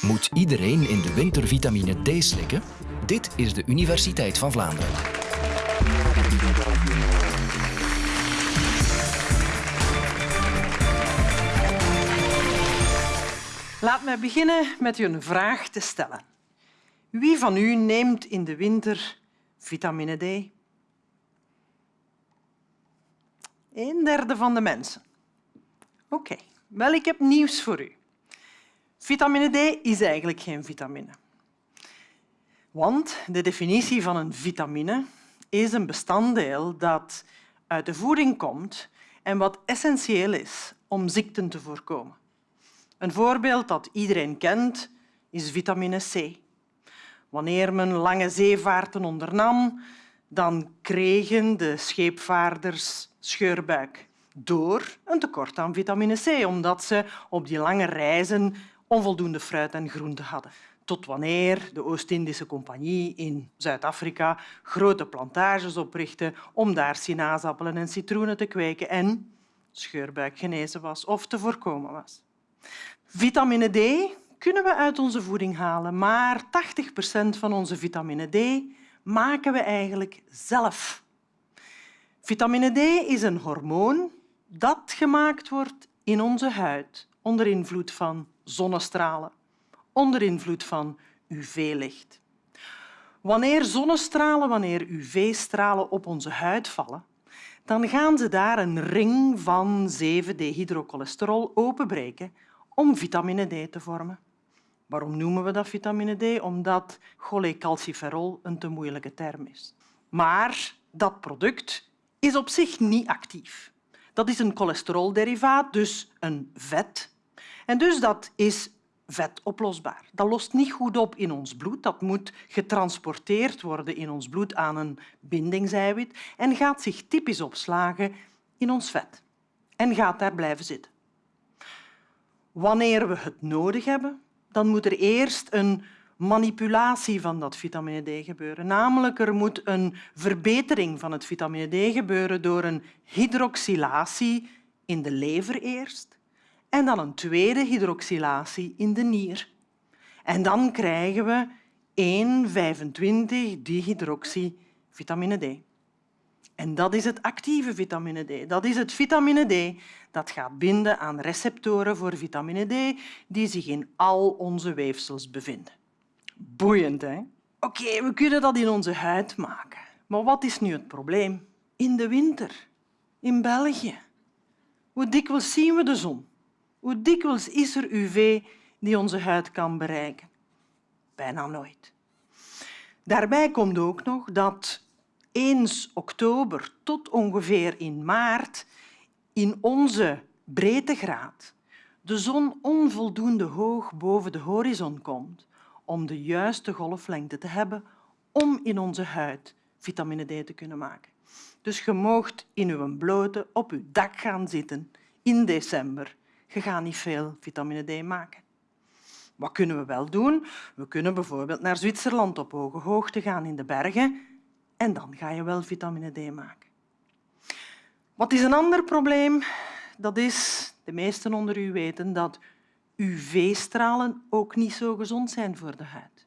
Moet iedereen in de winter vitamine D slikken? Dit is de Universiteit van Vlaanderen. Laat mij beginnen met u een vraag te stellen. Wie van u neemt in de winter vitamine D? Een derde van de mensen. Oké, wel, ik heb nieuws voor u. Vitamine D is eigenlijk geen vitamine. Want de definitie van een vitamine is een bestanddeel dat uit de voeding komt en wat essentieel is om ziekten te voorkomen. Een voorbeeld dat iedereen kent is vitamine C. Wanneer men lange zeevaarten ondernam, dan kregen de scheepvaarders scheurbuik door een tekort aan vitamine C, omdat ze op die lange reizen onvoldoende fruit en groente hadden. Tot wanneer de Oost-Indische Compagnie in Zuid-Afrika grote plantages oprichtte om daar sinaasappelen en citroenen te kweken en scheurbuik genezen was of te voorkomen was. Vitamine D kunnen we uit onze voeding halen, maar 80 procent van onze vitamine D maken we eigenlijk zelf. Vitamine D is een hormoon dat gemaakt wordt in onze huid onder invloed van zonnestralen, onder invloed van UV-licht. Wanneer zonnestralen, wanneer UV-stralen op onze huid vallen, dan gaan ze daar een ring van 7-dehydrocholesterol openbreken om vitamine D te vormen. Waarom noemen we dat vitamine D? Omdat cholecalciferol een te moeilijke term is. Maar dat product is op zich niet actief. Dat is een cholesterolderivaat, dus een vet. En dus dat is vetoplosbaar. Dat lost niet goed op in ons bloed. Dat moet getransporteerd worden in ons bloed aan een bindingseiwit en gaat zich typisch opslagen in ons vet en gaat daar blijven zitten. Wanneer we het nodig hebben, dan moet er eerst een manipulatie van dat vitamine D gebeuren. Namelijk, er moet een verbetering van het vitamine D gebeuren door een hydroxylatie in de lever eerst en dan een tweede hydroxylatie in de nier. En dan krijgen we 1,25 vitamine D. En dat is het actieve vitamine D. Dat is het vitamine D dat gaat binden aan receptoren voor vitamine D die zich in al onze weefsels bevinden. Boeiend, hè? Oké, we kunnen dat in onze huid maken. Maar wat is nu het probleem? In de winter, in België. Hoe dikwijls zien we de zon? Hoe dikwijls is er UV die onze huid kan bereiken? Bijna nooit. Daarbij komt ook nog dat eens oktober tot ongeveer in maart in onze breedtegraad de zon onvoldoende hoog boven de horizon komt om de juiste golflengte te hebben om in onze huid vitamine D te kunnen maken. Dus je moogt in uw blote op uw dak gaan zitten in december. Je gaat niet veel vitamine D maken. Wat kunnen we wel doen? We kunnen bijvoorbeeld naar Zwitserland op hoge hoogte gaan in de bergen en dan ga je wel vitamine D maken. Wat is een ander probleem? Dat is, de meesten onder u weten, dat UV-stralen ook niet zo gezond zijn voor de huid.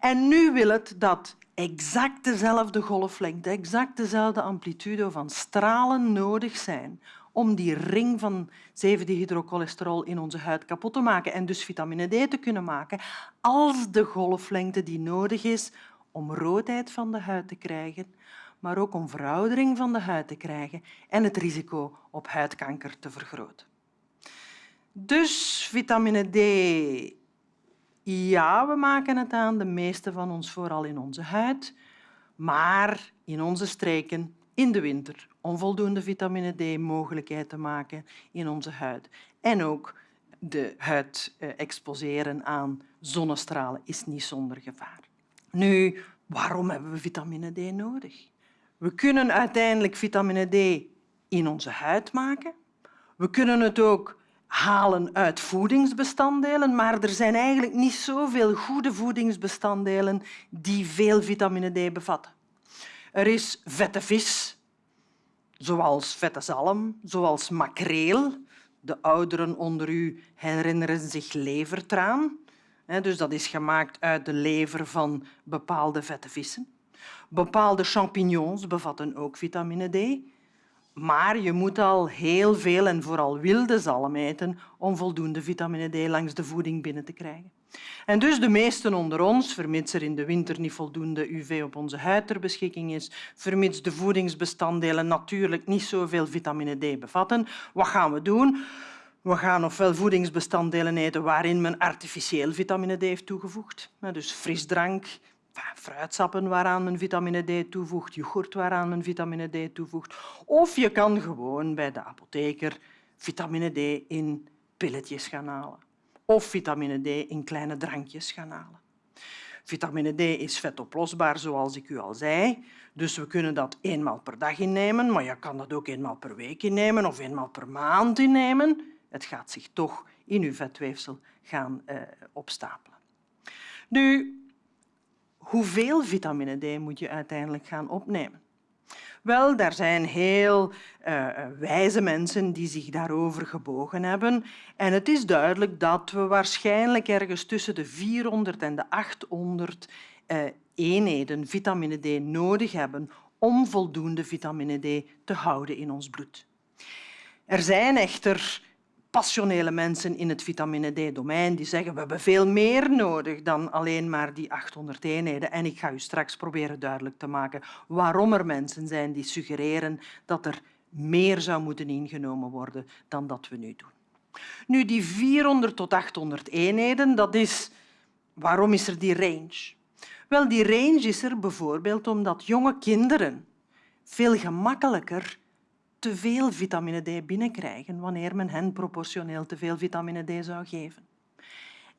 En nu wil het dat exact dezelfde golflengte, exact dezelfde amplitude van stralen nodig zijn om die ring van 7-dehydrocholesterol in onze huid kapot te maken en dus vitamine D te kunnen maken, als de golflengte die nodig is om roodheid van de huid te krijgen, maar ook om veroudering van de huid te krijgen en het risico op huidkanker te vergroten. Dus vitamine D, ja, we maken het aan, de meeste van ons vooral in onze huid, maar in onze streken in de winter onvoldoende vitamine D mogelijkheid te maken in onze huid. En ook de huid eh, exposeren aan zonnestralen is niet zonder gevaar. Nu, waarom hebben we vitamine D nodig? We kunnen uiteindelijk vitamine D in onze huid maken. We kunnen het ook halen uit voedingsbestanddelen, maar er zijn eigenlijk niet zoveel goede voedingsbestanddelen die veel vitamine D bevatten. Er is vette vis, zoals vette zalm, zoals makreel. De ouderen onder u herinneren zich levertraan. Dus dat is gemaakt uit de lever van bepaalde vette vissen. Bepaalde champignons bevatten ook vitamine D. Maar je moet al heel veel en vooral wilde zalm eten om voldoende vitamine D langs de voeding binnen te krijgen. En dus de meesten onder ons, vermits er in de winter niet voldoende UV op onze huid ter beschikking is, vermits de voedingsbestanddelen natuurlijk niet zoveel vitamine D bevatten, wat gaan we doen? We gaan ofwel voedingsbestanddelen eten waarin men artificieel vitamine D heeft toegevoegd, dus frisdrank, fruitsappen waaraan men vitamine D toevoegt, yoghurt waaraan men vitamine D toevoegt. Of je kan gewoon bij de apotheker vitamine D in pilletjes gaan halen. Of vitamine D in kleine drankjes gaan halen. Vitamine D is vetoplosbaar, zoals ik u al zei. Dus we kunnen dat eenmaal per dag innemen, maar je kan dat ook eenmaal per week innemen of eenmaal per maand innemen. Het gaat zich toch in uw vetweefsel gaan uh, opstapelen. Nu, hoeveel vitamine D moet je uiteindelijk gaan opnemen? Wel, er zijn heel uh, wijze mensen die zich daarover gebogen hebben. En het is duidelijk dat we waarschijnlijk ergens tussen de 400 en de 800 uh, eenheden vitamine D nodig hebben om voldoende vitamine D te houden in ons bloed. Er zijn echter passionele mensen in het vitamine D-domein die zeggen we hebben veel meer nodig dan alleen maar die 800 eenheden. En ik ga u straks proberen duidelijk te maken waarom er mensen zijn die suggereren dat er meer zou moeten ingenomen worden dan dat we nu doen. Nu, die 400 tot 800 eenheden, dat is... waarom is er die range? Wel, die range is er bijvoorbeeld omdat jonge kinderen veel gemakkelijker te veel vitamine D binnenkrijgen wanneer men hen proportioneel te veel vitamine D zou geven.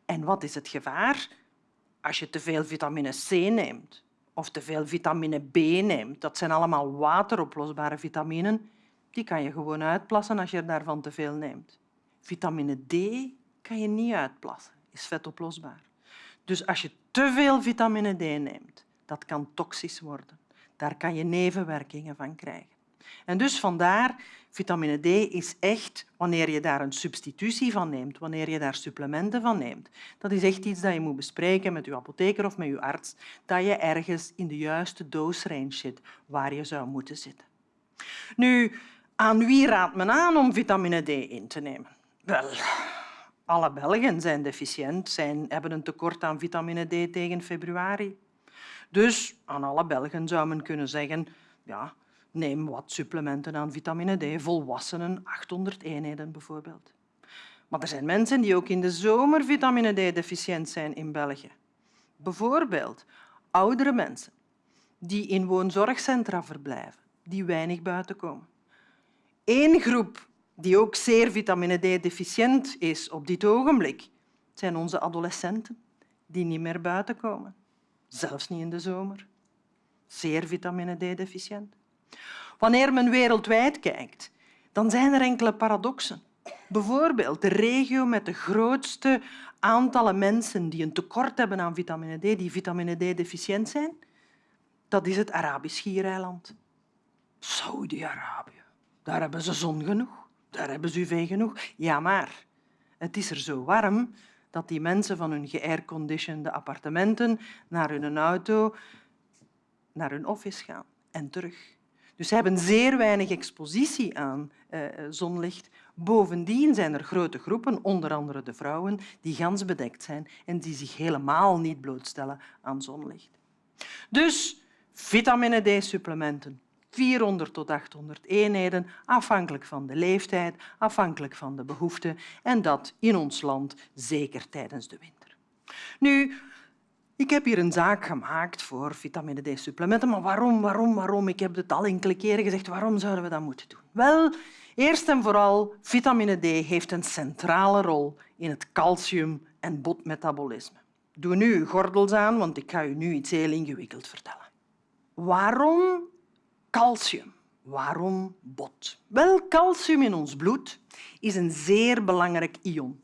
En wat is het gevaar? Als je te veel vitamine C neemt of te veel vitamine B neemt, dat zijn allemaal wateroplosbare vitaminen, die kan je gewoon uitplassen als je daarvan te veel neemt. Vitamine D kan je niet uitplassen, is vetoplosbaar. Dus als je te veel vitamine D neemt, dat kan toxisch worden. Daar kan je nevenwerkingen van krijgen. En dus vandaar, vitamine D is echt, wanneer je daar een substitutie van neemt, wanneer je daar supplementen van neemt, dat is echt iets dat je moet bespreken met je apotheker of met je arts, dat je ergens in de juiste dose zit waar je zou moeten zitten. Nu, aan wie raadt men aan om vitamine D in te nemen? Wel, alle Belgen zijn deficiënt, zijn, hebben een tekort aan vitamine D tegen februari. Dus aan alle Belgen zou men kunnen zeggen, ja, Neem wat supplementen aan vitamine D, volwassenen 800 eenheden bijvoorbeeld. Maar er zijn mensen die ook in de zomer vitamine D deficiënt zijn in België. Bijvoorbeeld oudere mensen die in woonzorgcentra verblijven, die weinig buiten komen. Eén groep die ook zeer vitamine D deficiënt is op dit ogenblik, zijn onze adolescenten die niet meer buiten komen, zelfs niet in de zomer. Zeer vitamine D deficiënt. Wanneer men wereldwijd kijkt, dan zijn er enkele paradoxen. Bijvoorbeeld de regio met de grootste aantallen mensen die een tekort hebben aan vitamine D, die vitamine D-deficiënt zijn, dat is het Arabisch Schiereiland. Saudi-Arabië. Daar hebben ze zon genoeg. Daar hebben ze UV genoeg. Ja, maar het is er zo warm dat die mensen van hun geairconditionede appartementen naar hun auto, naar hun office gaan en terug. Dus ze hebben zeer weinig expositie aan uh, zonlicht. Bovendien zijn er grote groepen, onder andere de vrouwen, die gans bedekt zijn en die zich helemaal niet blootstellen aan zonlicht. Dus vitamine D-supplementen, 400 tot 800 eenheden, afhankelijk van de leeftijd, afhankelijk van de behoeften en dat in ons land zeker tijdens de winter. Nu, ik heb hier een zaak gemaakt voor vitamine D-supplementen, maar waarom, waarom, waarom? Ik heb het al enkele keren gezegd, waarom zouden we dat moeten doen? Wel, eerst en vooral, vitamine D heeft een centrale rol in het calcium- en botmetabolisme. Doe nu uw gordels aan, want ik ga u nu iets heel ingewikkeld vertellen. Waarom calcium? Waarom bot? Wel, calcium in ons bloed is een zeer belangrijk ion.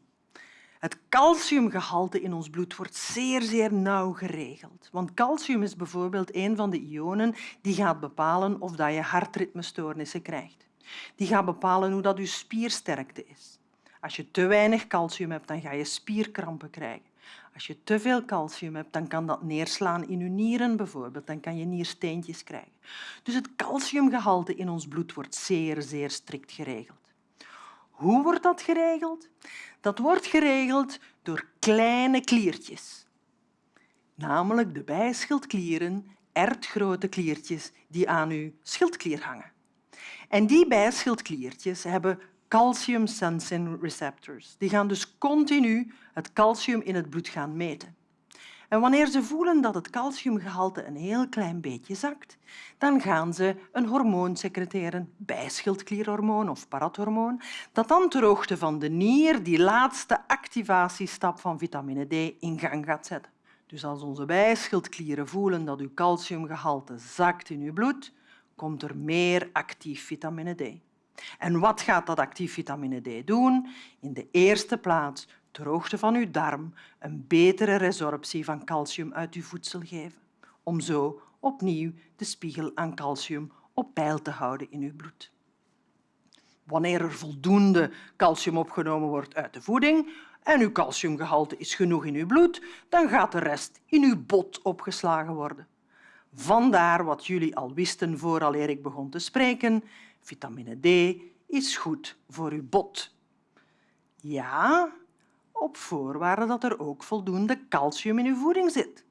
Het calciumgehalte in ons bloed wordt zeer, zeer nauw geregeld. Want calcium is bijvoorbeeld een van de ionen die gaat bepalen of je hartritmestoornissen krijgt. Die gaat bepalen hoe dat je spiersterkte is. Als je te weinig calcium hebt, dan ga je spierkrampen krijgen. Als je te veel calcium hebt, dan kan dat neerslaan in je nieren bijvoorbeeld. Dan kan je niersteentjes krijgen. Dus het calciumgehalte in ons bloed wordt zeer, zeer strikt geregeld. Hoe wordt dat geregeld? Dat wordt geregeld door kleine kliertjes. Namelijk de bijschildklieren, ertgrote kliertjes die aan uw schildklier hangen. En die bijschildkliertjes hebben calcium sensing receptors. Die gaan dus continu het calcium in het bloed gaan meten. En wanneer ze voelen dat het calciumgehalte een heel klein beetje zakt, dan gaan ze een hormoon secreteren, bijschildklierhormoon of parathormoon, dat dan ter hoogte van de nier die laatste activatiestap van vitamine D in gang gaat zetten. Dus als onze bijschildklieren voelen dat uw calciumgehalte zakt in uw bloed, komt er meer actief vitamine D. En wat gaat dat actief vitamine D doen? In de eerste plaats ter hoogte van uw darm een betere resorptie van calcium uit uw voedsel geven, om zo opnieuw de spiegel aan calcium op peil te houden in uw bloed. Wanneer er voldoende calcium opgenomen wordt uit de voeding en uw calciumgehalte is genoeg in uw bloed, dan gaat de rest in uw bot opgeslagen worden. Vandaar wat jullie al wisten vooraleer ik begon te spreken. Vitamine D is goed voor uw bot. Ja, op voorwaarde dat er ook voldoende calcium in uw voeding zit.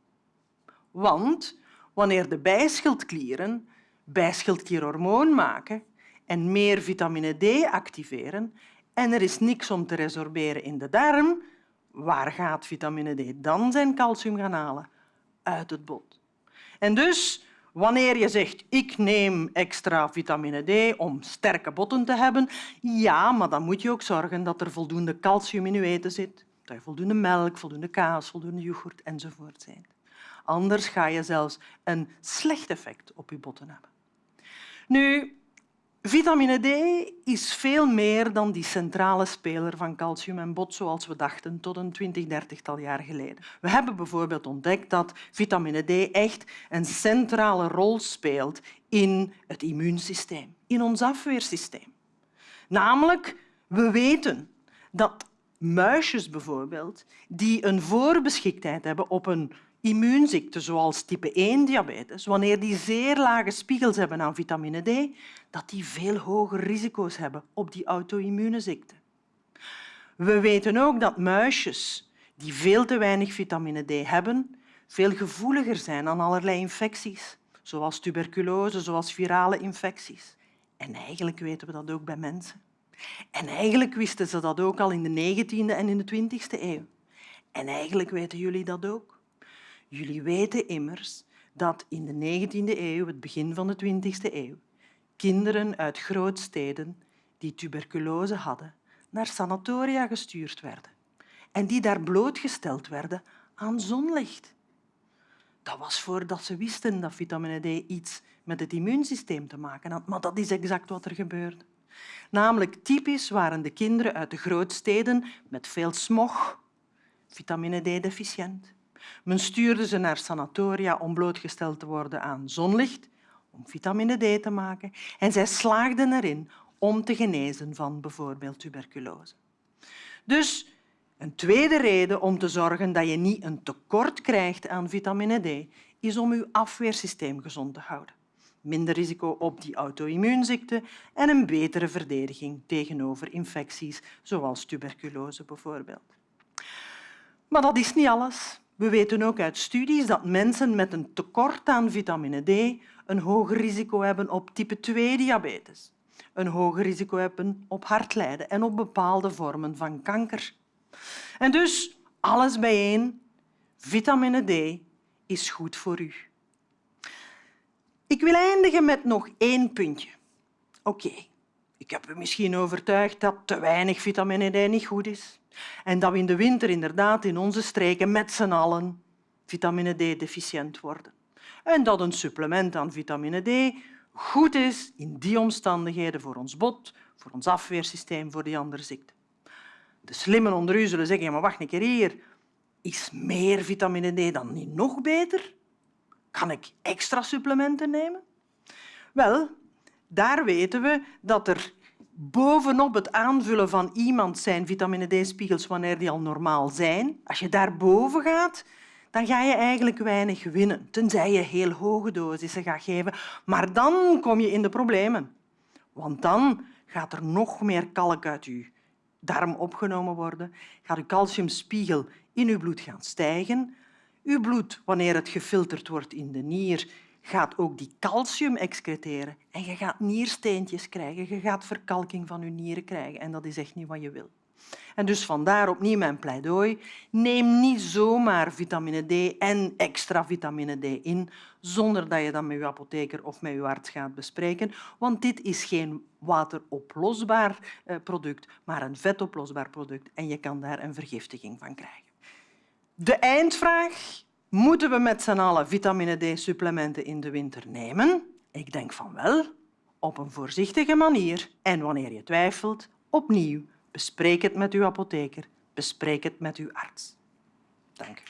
Want wanneer de bijschildklieren bijschildklierhormoon maken en meer vitamine D activeren en er is niks om te resorberen in de darm, waar gaat vitamine D dan zijn calcium gaan halen? Uit het bot. En dus, wanneer je zegt ik neem extra vitamine D om sterke botten te hebben, ja, maar dan moet je ook zorgen dat er voldoende calcium in je eten zit, dat je voldoende melk, voldoende kaas, voldoende yoghurt enzovoort zijn. Anders ga je zelfs een slecht effect op je botten hebben. Nu, Vitamine D is veel meer dan die centrale speler van calcium en bot zoals we dachten tot een twintig, dertigtal jaar geleden. We hebben bijvoorbeeld ontdekt dat vitamine D echt een centrale rol speelt in het immuunsysteem, in ons afweersysteem. Namelijk, we weten dat muisjes bijvoorbeeld, die een voorbeschiktheid hebben op een immuunziekten zoals type 1 diabetes, wanneer die zeer lage spiegels hebben aan vitamine D, dat die veel hoger risico's hebben op die auto-immune. We weten ook dat muisjes die veel te weinig vitamine D hebben, veel gevoeliger zijn aan allerlei infecties, zoals tuberculose, zoals virale infecties. En eigenlijk weten we dat ook bij mensen. En eigenlijk wisten ze dat ook al in de 19e en in de 20e eeuw. En eigenlijk weten jullie dat ook. Jullie weten immers dat in de 19e eeuw, het begin van de 20e eeuw, kinderen uit grootsteden die tuberculose hadden, naar sanatoria gestuurd werden en die daar blootgesteld werden aan zonlicht. Dat was voordat ze wisten dat vitamine D iets met het immuunsysteem te maken had, maar dat is exact wat er gebeurde. Namelijk typisch waren de kinderen uit de grootsteden met veel smog, vitamine D-deficiënt. Men stuurde ze naar sanatoria om blootgesteld te worden aan zonlicht, om vitamine D te maken, en zij slaagden erin om te genezen van bijvoorbeeld tuberculose. Dus een tweede reden om te zorgen dat je niet een tekort krijgt aan vitamine D is om je afweersysteem gezond te houden. Minder risico op die auto-immuunziekte en een betere verdediging tegenover infecties zoals tuberculose bijvoorbeeld. Maar dat is niet alles. We weten ook uit studies dat mensen met een tekort aan vitamine D een hoger risico hebben op type 2 diabetes, een hoger risico hebben op hartlijden en op bepaalde vormen van kanker. En dus alles bijeen, vitamine D is goed voor u. Ik wil eindigen met nog één puntje. Oké, ik heb u misschien overtuigd dat te weinig vitamine D niet goed is. En dat we in de winter inderdaad in onze streken met z'n allen vitamine D-deficiënt worden. En dat een supplement aan vitamine D goed is in die omstandigheden voor ons bot, voor ons afweersysteem, voor die andere ziekten. De slimmen onder u zullen zeggen, ja, maar wacht een keer hier, is meer vitamine D dan niet nog beter? Kan ik extra supplementen nemen? Wel, daar weten we dat er bovenop het aanvullen van iemand zijn vitamine D-spiegels wanneer die al normaal zijn, als je daarboven gaat, dan ga je eigenlijk weinig winnen, tenzij je heel hoge dosissen gaat geven. Maar dan kom je in de problemen. Want dan gaat er nog meer kalk uit je darm opgenomen worden, gaat je calciumspiegel in je bloed gaan stijgen. Uw bloed, wanneer het gefilterd wordt in de nier, gaat ook die calcium excreteren en je gaat niersteentjes krijgen, je gaat verkalking van je nieren krijgen en dat is echt niet wat je wil. En dus vandaar opnieuw mijn pleidooi. Neem niet zomaar vitamine D en extra vitamine D in zonder dat je dat met je apotheker of met je arts gaat bespreken, want dit is geen wateroplosbaar eh, product, maar een vetoplosbaar product en je kan daar een vergiftiging van krijgen. De eindvraag Moeten we met z'n allen vitamine D-supplementen in de winter nemen? Ik denk van wel, op een voorzichtige manier. En wanneer je twijfelt, opnieuw, bespreek het met uw apotheker, bespreek het met uw arts. Dank u.